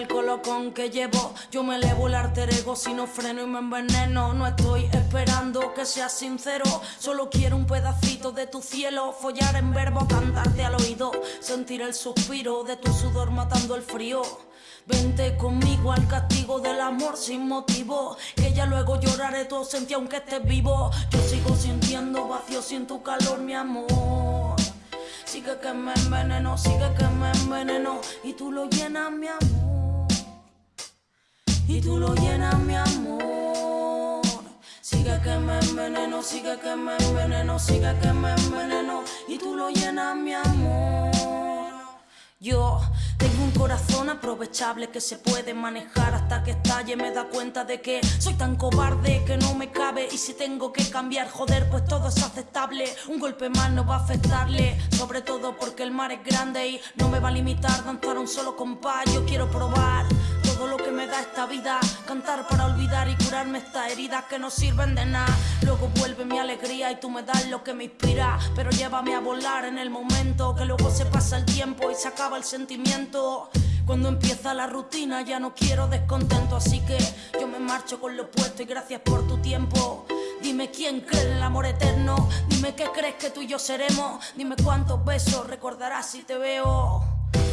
el colocón que llevo. Yo me elevo el arter ego si no freno y me enveneno. No estoy esperando que seas sincero. Solo quiero un pedacito de tu cielo. Follar en verbo, cantarte al oído. Sentir el suspiro de tu sudor matando el frío. Vente conmigo al castigo del amor sin motivo. Que ya luego lloraré tu ausencia aunque estés vivo. Yo sigo sintiendo vacío sin tu calor, mi amor. Sigue que me enveneno, sigue que me enveneno. Y tú lo llenas, mi amor. Y tú lo llenas, mi amor. Sigue que me enveneno, sigue que me enveneno, sigue que me enveneno. Y tú lo llenas, mi amor. Yo tengo un corazón aprovechable que se puede manejar hasta que estalle. Me da cuenta de que soy tan cobarde que no me cabe. Y si tengo que cambiar, joder, pues todo es aceptable. Un golpe más no va a afectarle. Sobre todo porque el mar es grande y no me va a limitar danzar un solo compás. Yo quiero probar que me da esta vida. Cantar para olvidar y curarme estas heridas que no sirven de nada. Luego vuelve mi alegría y tú me das lo que me inspira. Pero llévame a volar en el momento que luego se pasa el tiempo y se acaba el sentimiento. Cuando empieza la rutina ya no quiero descontento, así que yo me marcho con lo opuesto y gracias por tu tiempo. Dime quién cree en el amor eterno, dime qué crees que tú y yo seremos, dime cuántos besos recordarás si te veo.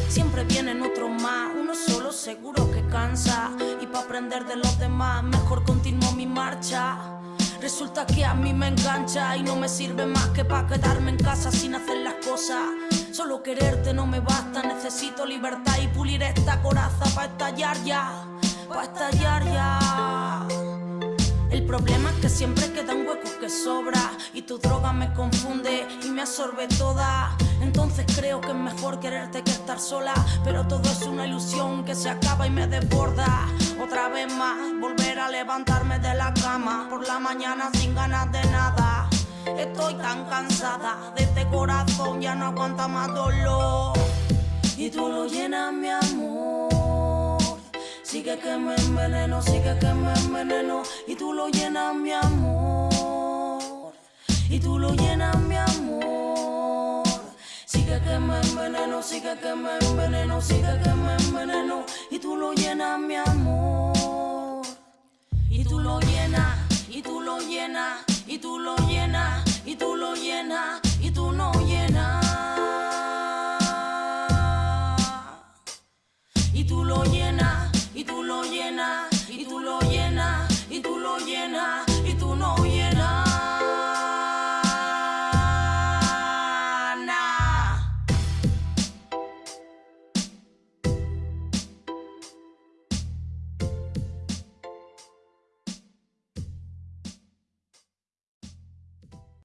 Siempre vienen otros más, de los demás, mejor continúo mi marcha. Resulta que a mí me engancha y no me sirve más que para quedarme en casa sin hacer las cosas. Solo quererte no me basta, necesito libertad y pulir esta coraza para estallar ya, para estallar ya. El problema es que siempre quedan huecos que sobra y tu droga me confunde y me absorbe toda. Entonces mejor quererte que estar sola, pero todo es una ilusión que se acaba y me desborda. Otra vez más, volver a levantarme de la cama por la mañana sin ganas de nada. Estoy tan cansada de este corazón, ya no aguanta más dolor. Y tú lo llenas, mi amor. Sigue que me enveneno, sigue que me enveneno. Y tú lo llenas, mi amor. Y tú lo llenas, mi amor. Que me enveneno, sigue que me enveneno, sigue que me enveneno. Y tú lo llenas, mi amor. Y tú lo llenas, y tú lo llenas, y tú lo llenas, y tú lo llenas,